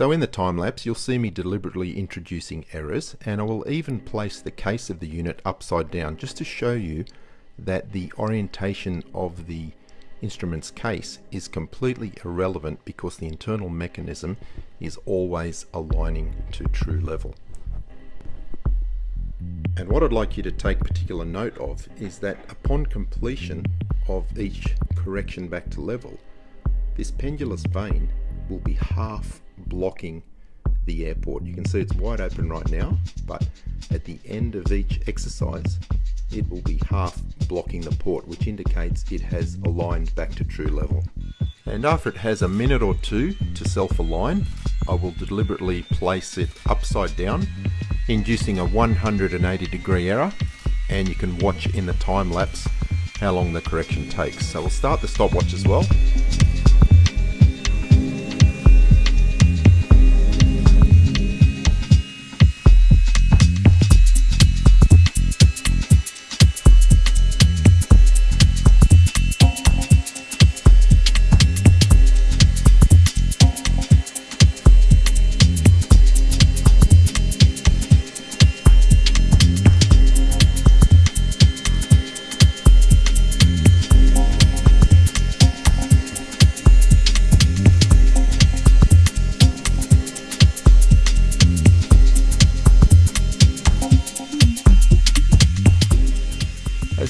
So in the time lapse you'll see me deliberately introducing errors and I will even place the case of the unit upside down just to show you that the orientation of the instrument's case is completely irrelevant because the internal mechanism is always aligning to true level. And what I'd like you to take particular note of is that upon completion of each correction back to level, this pendulous vane will be half blocking the air port. You can see it's wide open right now, but at the end of each exercise, it will be half blocking the port, which indicates it has aligned back to true level. And after it has a minute or two to self-align, I will deliberately place it upside down, inducing a 180 degree error, and you can watch in the time lapse how long the correction takes. So we'll start the stopwatch as well.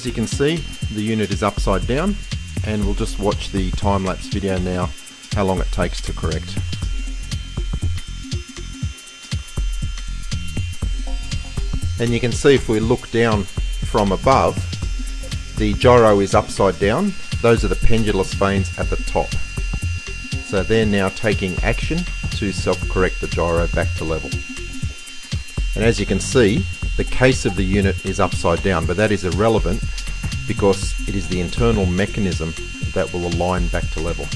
As you can see, the unit is upside down and we'll just watch the time-lapse video now how long it takes to correct. And you can see if we look down from above, the gyro is upside down. Those are the pendulous vanes at the top. So they're now taking action to self-correct the gyro back to level. And as you can see, the case of the unit is upside down, but that is irrelevant because it is the internal mechanism that will align back to level.